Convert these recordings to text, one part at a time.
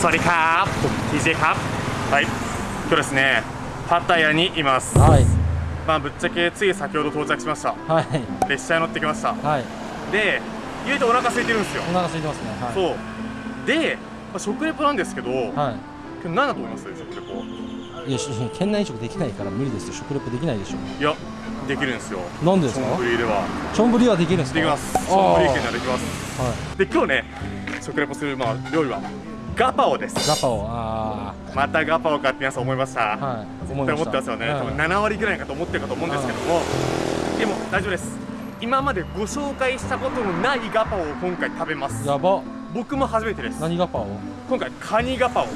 สวัสดีครับผม TJ ครับはい今日ですねパタヤにいますはいまあぶっちゃけつい先ほど到着しましたはい列車に乗ってきましたはいで言うとお腹空いてるんですよお腹空いてますねはいそうで、まあ、食レポなんですけど、は今日何だと思います食レポいいやし県内飲食できないから無理ですよ食レポできないでしょいやできるんですよなんでですかチョンブリではチョンブリはできるんですかできますチあーョンブリ県ではできますはで今日ね食レポする、まあ、料理は ガパオです。いガパオあまたガパオかって皆さん思いました、あはい絶対思ってますよね、はい。多分7割ぐらいかと思ってるかと思うんですけども、でも大丈夫です。今までご紹介したことのないガパオを今回食べます。やば。僕も初めてです。何ガパオ？今回カニガパオ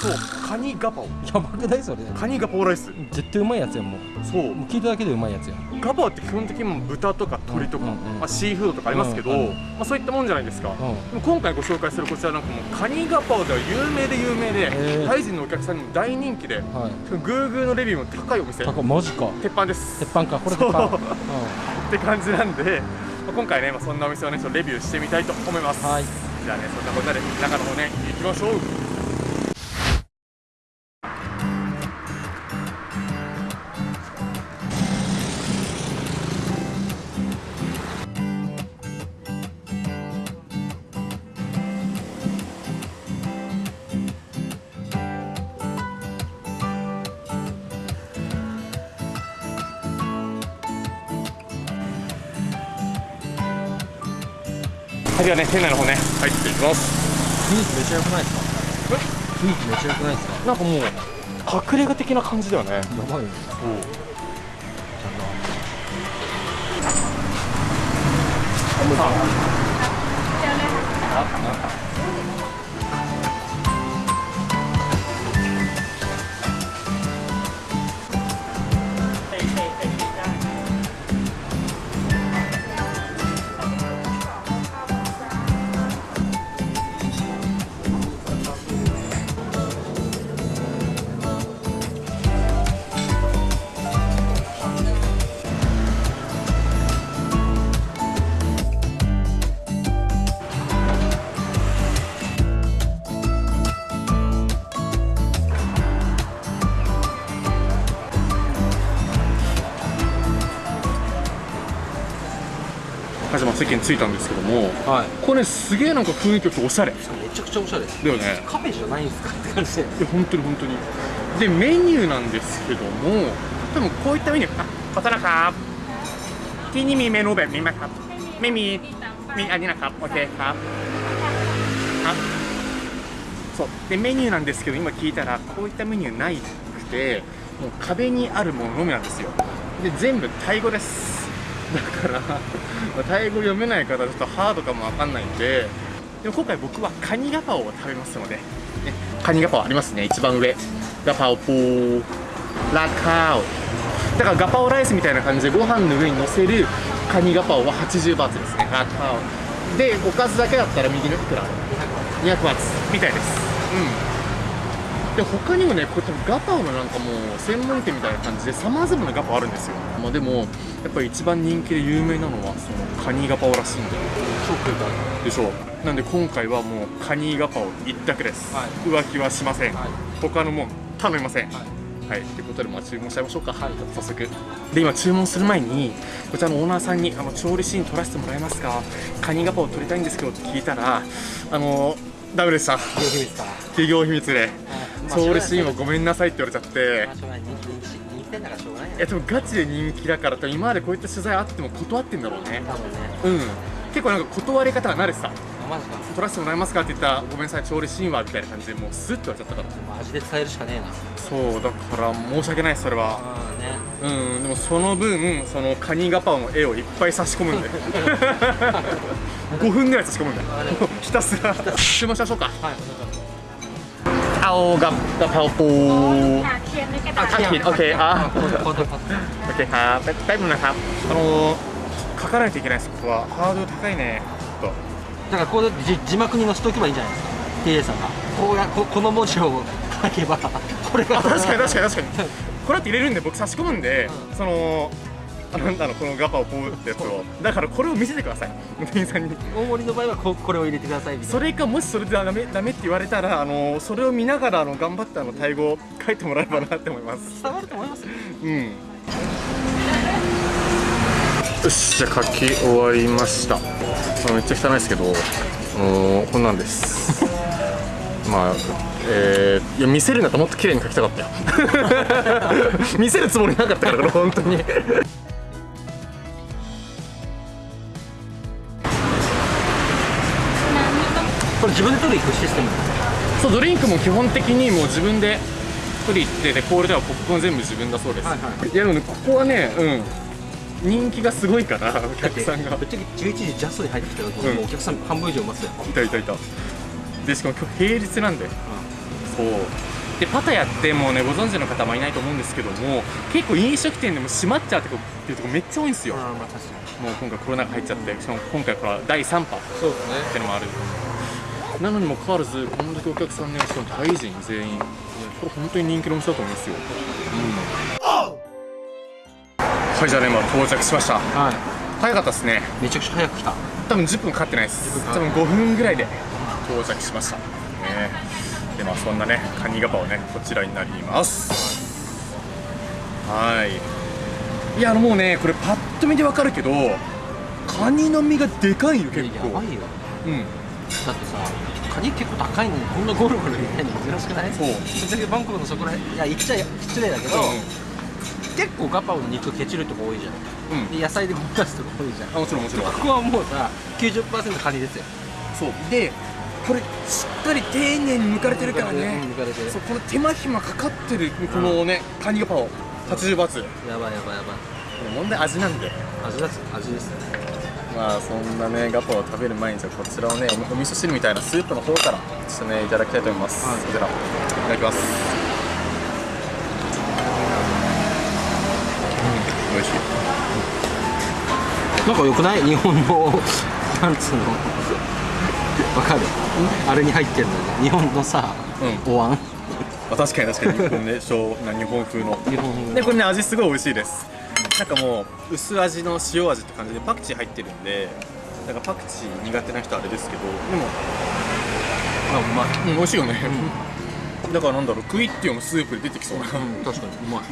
そう。カニガパオ。やばくないそれ。カニガパオライス。絶対うまいやつやんもう。そう。もう聞いただけでうまいやつやん。ガパオって基本的にもう豚とか鶏とか、うんうんうん。まあ、シーフードとかありますけど、うんうんまあ、そういったもんじゃないですか、うん。今回ご紹介するこちらなんかもうカニガパオでは有名で有名で、タイ人のお客さんにも大人気ではい。グーグーのレビューも高いお店高マジか。鉄板です。鉄板か。これ鉄板。そう。って感じなんで、まあ今回ね、まあ、そんなお店をねちょっとレビューしてみたいと思います、はい。じゃあねそんなことで中の方ね行きましょうはいではね店内の方ね。入っていきます。雰囲気めっちゃ良くないですか？雰囲気めっちゃ良くないですか？なんかもう隠れ家的な感じだよね。やばいよはいじ席に着いたんですけども、はい、これ、ね、すげえなんか雰囲気とおしゃれ。めちゃくちゃおしゃれ。だよね。カフェじゃないんですかって感じで。本当に本当に。でメニューなんですけども多分こういったメニューあこちらか。ティニミメロベミマカメミミアデナカオッケー。あそう。でメニューなんですけど今聞いたらこういったメニューないくてもう壁にあるもののみなんですよ。で全部タイ語です。だから まあタイ語読めない方はちょっとハードかもわかんないんででも今回僕はカニガパオを食べますので、ね、カニガパオありますね一番上。ガパオポーラカオ。だからガパオライスみたいな感じでご飯の上に乗せるカニガパオは80バーツですね。ラカオ。でおかずだけだったら右のいくら200バーツみたいです。うん。で他にもねこういったガパオのなんかもう専門店みたいな感じでさまざまなガパオあるんですよ、まあ、でもやっぱり一番人気で有名なのはそのカニガパオらしいんで超食いたいでしょ。うなんで今回はもうカニガパオ一択です、はい。浮気はしません、はい。他のもん頼みません。はい。はい、ということでまあ注文しちゃいましょうか、はい、早速。で今注文する前にこちらのオーナーさんにあの調理シーン撮らせてもらえますか？カニガパオ撮りたいんですけどって聞いたらあのダメでした。企業秘密でまあ調理シーンはごめんなさいって言われちゃって。でもガチで人気だから多分今までこういった取材あっても断ってんだろうね。多分ね。うん。結構なんか断り方が慣れてたあマジか。撮らせてもらえますかって言ったらごめんなさい調理シーンはみたいな感じでもうスッと言われちゃったから。でも味で伝えるしかねえな。そうだから申し訳ないそれは。ああね。うんでもその分そのカニガパオの絵をいっぱい差し込むんで。5分ぐらい差し込むんで。ひたすら。注文しましょうか。はい เอากับกะเพราปูเคียงด้วกัด้โอเคอ่ะโอเคครับแป๊บนึงนะครับあの書かないといけないです。ここはハードル高いね。と。だからこう字幕に載せとけばいいんじゃないですか。TA さんが。こうやここの文字を書けばこれが。確かに確かに確かに。これって入れるんで僕差し込むんで、そのあのあのこのガパオポーってやつを。だからこれを見せてください。店員さんに。大盛りの場合はここれを入れてくださいみたいな。それかもしそれでダメダメって言われたらあのそれを見ながらあの頑張ってあのタイ語を書いてもらえばなって思います。伝わると思いますよ。うん。よしじゃあ書き終わりました。あめっちゃ汚いですけどこんなんです。まあえー、いや見せるんだともっと綺麗に書きたかったよ。見せるつもりなかったからこれ本当に自分で取りに行くシステム。そうドリンクも基本的にもう自分で取り行ってでコールではポップコーン全部自分だそうです、はいはい。やでもねここはねうん。人気がすごいからお客さんが。ぶっちゃけ11時ジャストに入ってきた時に、うん。もうお客さん半分以上いますよ、いたいたいた。でしかも今日平日なんで。そう。でパタヤってもうねご存知の方もいないと思うんですけども結構飲食店でも閉まっちゃうってこっていうとこめっちゃ多いんですよ。まあ確かに。もう今回コロナが入っちゃってしかも今回から第3波っそうですね。てのもあるなのにもかかわらずこんだけお客さんねしかもタイ人全員。これ本当に人気のお店だと思いますよ、はいじゃあね今到着しました。はい。早かったですね。めちゃくちゃ早く来た。多分10分かかってないです。10多分5分ぐらいで到着しました。ね。でまあそんなねカニガパオねこちらになります。はい。いやあのもうねこれパッと見でわかるけどカニの身がでかいよ結構。やばいよ。うんだってさカニ結構高いのにこんなゴロゴロ入れないの珍しくない？そう。ぶっちゃけバンコクのそこら辺いや言っちゃ失礼だけど、結構ガパオの肉ケチるとこ多いじゃん。うん、うん、で野菜でごまかすとこ多いじゃん。あもちろんもちろん。ここはもうさ90%カニですよ。そう。でこれしっかり丁寧に剥かれてるからね。うん抜かれてる。そうこの手間暇かかってるこのねカニガパオ。80バーツ。やばいやばいやばい。問題味なんで。味です味ですまあそんなねガパオを食べる前にじゃあこちらをねおお味噌汁みたいなスープの方からちょっとねいただきたいと思います、はい。こちら。いただきます。うん。美味しい。なんか良くない？日本のなんつうの？わかる？あれに入ってるの日本のさ、うお椀。まあ、確かに確かに。日本ね日本風の。日本でこれね味すごい美味しいですなんかもう薄味の塩味って感じでパクチー入ってるんでなんかパクチー苦手な人はあれですけどでもあうまいうん美味しいよね、だからなんだろうクイッティオのスープで出てきそうな、うん確かに。うまい。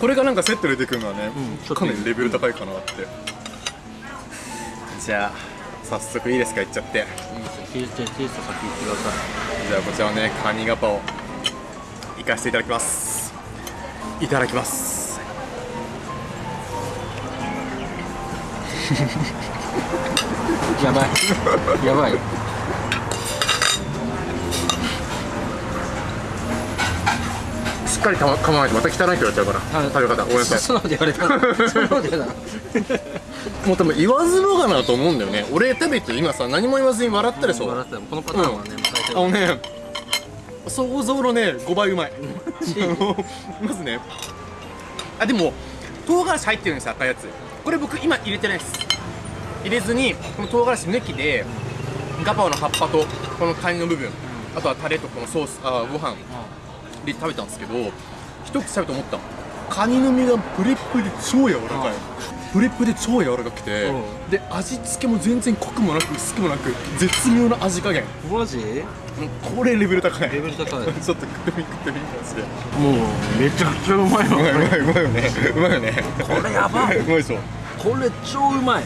これがなんかセットで出てくるのはね、うんかなりレベル高いかなって。じゃあ早速いいですかいっちゃって。いいですよテイストテイスト先言ってくださじゃあこちらをねカニガパをいかせていただきます。いただきます やばい。やばい。しっかりかま構えてまた汚いって言われちゃうからはい。食べ方ごめんなさい。そんなこと言われたもう多分言わずもがなと思うんだよね。俺食べて今さ何も言わずに笑ったでしょ、笑ってたこのパターンはね、もう大体あのね想像のね5倍うまい。まずね。あでも唐辛子入ってるんですよ赤いやつこれ僕今入れてないです。入れずにこの唐辛子抜きでガパオの葉っぱとこのカニの部分あとはタレとこのソースあご飯で食べたんですけど一口食べて思った。カニの身がプリップリで超柔らかい。プリップリで超柔らかくてうん。で味付けも全然濃くもなく薄くもなく絶妙な味加減。マジ？これレベル高い。レベル高い。ちょっと食ってみ食ってみマジでもうめちゃくちゃうまいうわまいうまいうまいよね。うまいよね。これやばい。うまいでしょこれ超うまい。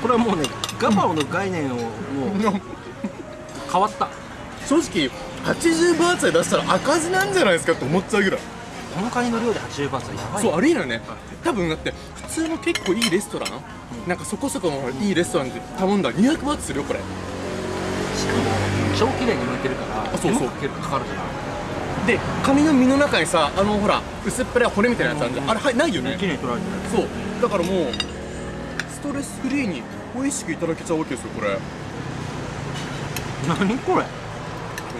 これはもうねガパオの概念をもう変わった。正直80バーツで出したら赤字なんじゃないですかって思っちゃうぐらいこのカニの量で80バーツはやばいそうありえないよね。多分だって普通の結構いいレストラン？なんかそこそこのいいレストランで頼んだら200バーツするよこれ。しかも超綺麗に剥いてるからあそうそう。かけるかかるからでカニの身の中にさあのほら薄っぺらい骨みたいなやつあるじゃん。あれはいないよね。綺麗に取られてる。そう。だからもうストレスフリーに美味しくいただけちゃうわけですよこれ。何これ？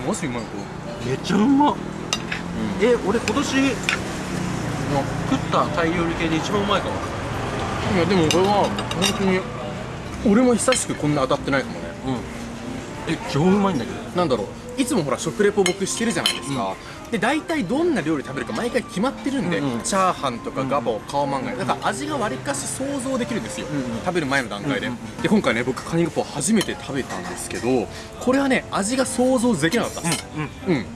マジうまいこめっちゃうまっれ、え俺今年食ったタイ料理系で一番うまいかも。いやでもこれは本当に俺も久しくこんな当たってないかもね。うん。え超うまいんだけど。なんだろう。いつもほら食レポ僕してるじゃないですか、で大体どんな料理食べるか毎回決まってるんで、うんうん。チャーハンとかガパオカオマンガイ。だから味がわりかし想像できるんですよ、うんうん。食べる前の段階で、うんで今回ね僕カニガパオ初めて食べたんですけどこれはね味が想像できなかったです。うん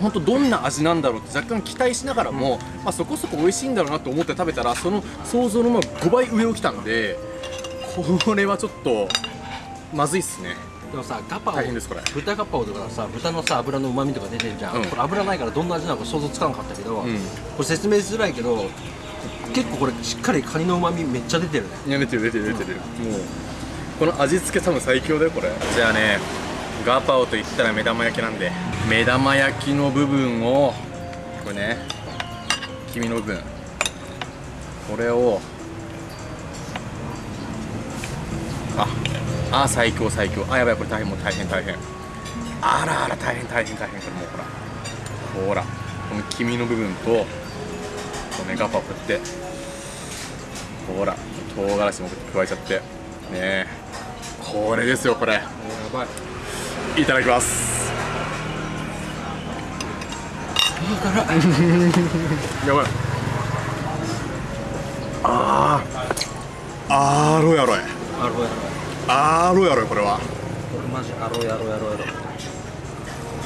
本当どんな味なんだろうって若干期待しながらも、まあ、そこそこ美味しいんだろうなと思って食べたらその想像のまあ5倍上をきたんでこれはちょっとまずいっすね。でもさガパオ大変ですこれ。豚ガパオとかさ豚のさ油の旨味とか出てるじゃん、うん。これ油ないからどんな味なのか想像つかなかったけど、うん。これ説明しづらいけど結構これしっかりカニの旨味めっちゃ出てるね。いや出てる出てる出てる、もうこの味付け多分最強だよこれ。じゃあねガパオといったら目玉焼きなんで目玉焼きの部分をこれね黄身の部分。これをああ最強最強あやばいこれ大変もう大変大変。あらあら大変大変大変。これもうほらほら。この黄身の部分とこのねガパオこうやって。ほら唐辛子も加えちゃって。ねえ。これですよこれ。やばい。いただきます。やばい。あー。あろやろいアロやろあろやろいこれは。これマジアロやろやろやろ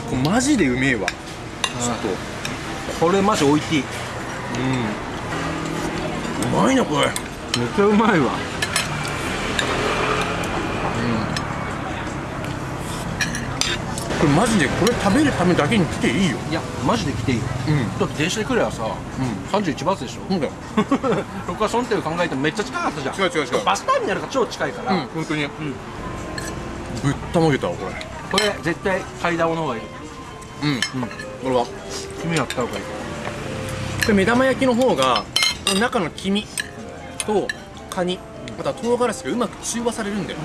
これマジでうめえわ。ちょっと。これマジ置いていい。うん。うまいなこれ。めっちゃうまいわこれマジでこれ食べるためだけに来ていいよ。いやマジで来ていいよ。うん。だって電車で来ればさ、31バスでしょ。そうだよ。僕はその点を考えてもめっちゃ近かったじゃん。違う違う違うバスターミナルが超近いから、うん本当に、ぶったまげたわこれ。これ絶対階段の方がいい。うん、これは。君やった方がいい。これ目玉焼きの方が中の黄身とカニまた唐辛子がうまく中和されるんだよ、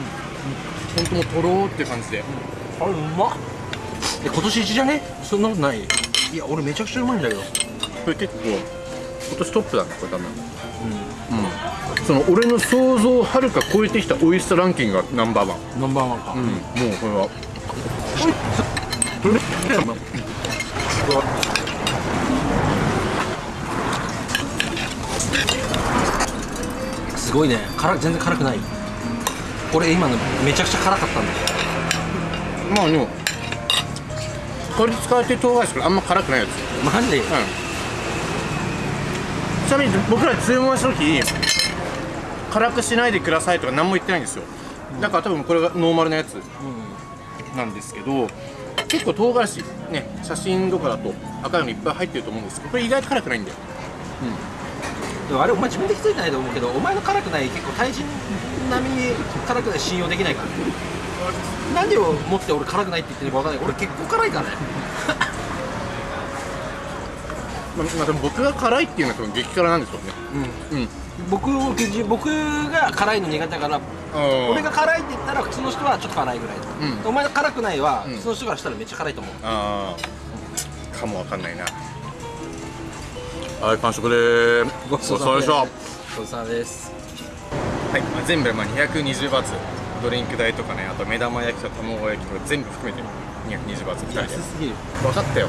ほん。ともうとろーって感じで、あれうまっえ今年一じゃね？そんなことない。いや俺めちゃくちゃうまいんだけど。これ結構今年トップだねこれ多分。うん、その俺の想像をはるか超えてきた美味しさランキングがナンバーワン。ナンバーワンか、うん。もうこれは。すごいね。辛全然辛くない。俺今のめちゃくちゃ辛かったんだよ。まあでもこれ使われてる唐辛子これあんま辛くないやつ。マジで？うん。ちなみに僕ら注文した時辛くしないでくださいとか何も言ってないんですよ。だから多分これがノーマルなやつなんですけど結構唐辛子ね写真とかだと赤いのいっぱい入ってると思うんですけどこれ意外と辛くないんだよ。でもあれお前自分で気づいてないと思うけどお前の辛くない結構対人並みに辛くない信用できないから。ね何をもって俺辛くないって言ってるのか分かんない。俺結構辛いからね。まあ、まあ、でも僕が辛いっていうのは多分激辛なんでしょうね。うん。僕を僕が辛いの苦手だから俺俺が辛いって言ったら普通の人はちょっと辛いぐらい、うん。お前の辛くないは、うん。普通の人からしたらめっちゃ辛いと思う。ああかもわかんないな。はい完食でごちそうさまでしたごちそうさまです。はい、まあ、全部でまあ220バーツドリンク代とかねあと目玉焼きと卵焼きとか全部含めて220バーツで。安すぎる。分かったよ。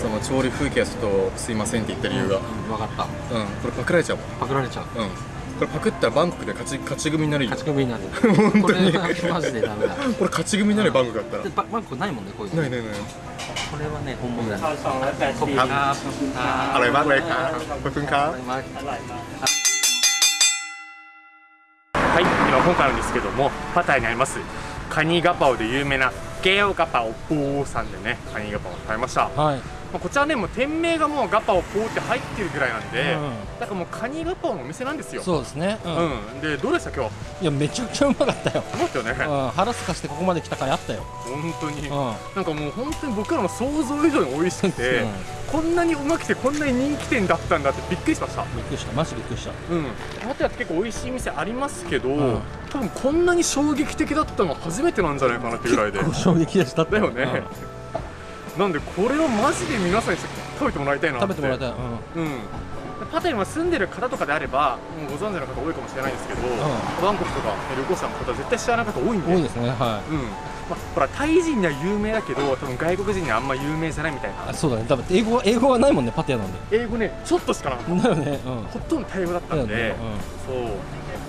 その調理風景はちょっとすいませんって言った理由が、うん、分かった。うんこれパクられちゃうパクられちゃう。うん。これパクったらバンコクで勝ち勝ち組になるよ。勝ち組になる。本当に。マジでダメだ。これ勝ち組になるよ、バンコクだったら。バンコクないもんねこういうの。ないないないこれはね本物だね。ขอบคุณครับอร่อยมากเลยครั はい、今今回なんですけどもパタヤにあります。カニガパオで有名なゲオガパオポーさんでねカニガパオを食べました、まはい。あ、こちらねもう店名がもうガパオポーって入ってるぐらいなんで、うんだからもうカニガパオのお店なんですよ。そうですね、うん。うん、でどうでした今日？いやめちゃくちゃうまかったよ、思ったよね。うん、腹すかしてここまで来た回あったよ、本当に、うん。なんかもう本当に僕らの想像以上に美味しくて、こんなにうまくてこんなに人気店だったんだってびっくりしました。びっくりした。マジびっくりした。うん、パタヤって結構美味しい店ありますけど、ん。多分こんなに衝撃的だったのは初めてなんじゃないかなってぐらいで。結構衝撃でした。だよね、なんでこれをマジで皆さんに食べてもらいたいなって。食べてもらいたい、うん。うん。パタヤに住んでる方とかであればご存知の方多いかもしれないんですけど、バンコクとか旅行者の方絶対知らない方多いんで。多いですねはうん、まあ、ほらタイ人には有名だけど多分外国人にはあんま有名じゃないみたいな。あそうだね。多分英語は英語はないもんねパティアなんで。英語ねちょっとしかなかった。だよね。うん。ほとんどタイ語だったんで、だよね。そう。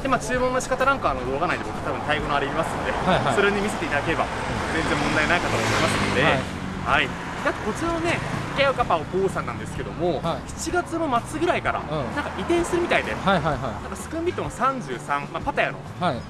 でまあ注文の仕方なんかあの動画内で僕多分タイ語のあれ見ますんで、はいはい。それに見せていただければ全然問題ないかと思いますので、ははい。いであとこちらのねケアカパオポーさんなんですけども、はい。7月の末ぐらいから、ん。なんか移転するみたいで、うんはいはい。はなんかスクンビットの33、まあ、パタヤの。いはい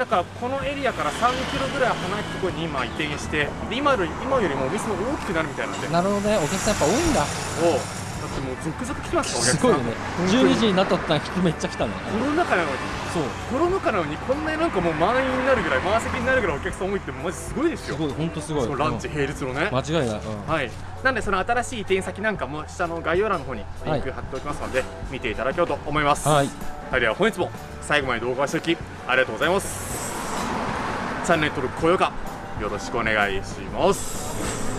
だからこのエリアから3キロぐらい離れたところに今移転してで今より今よりもお店も大きくなるみたいなんで。なるほどね。お客さんやっぱ多いんだ。おう。だってもう続々来てますからお客さん。すごいよね。本当に。12時になった途端人めっちゃ来たね。コロナ禍なのに。そう。コロナ禍なのにこんなになんかもう満員になるぐらい満席になるぐらいお客さん多いってマジすごいですよ。すごい。本当すごい。そうランチうん並列のね。間違いない。うん。はい。なんでその新しい移転先なんかも下の概要欄の方にリンク貼っておきますので、見ていただければと思います。はい。はい、では本日も最後まで動画を視聴きありがとうございます。チャンネル登録高評価よろしくお願いします。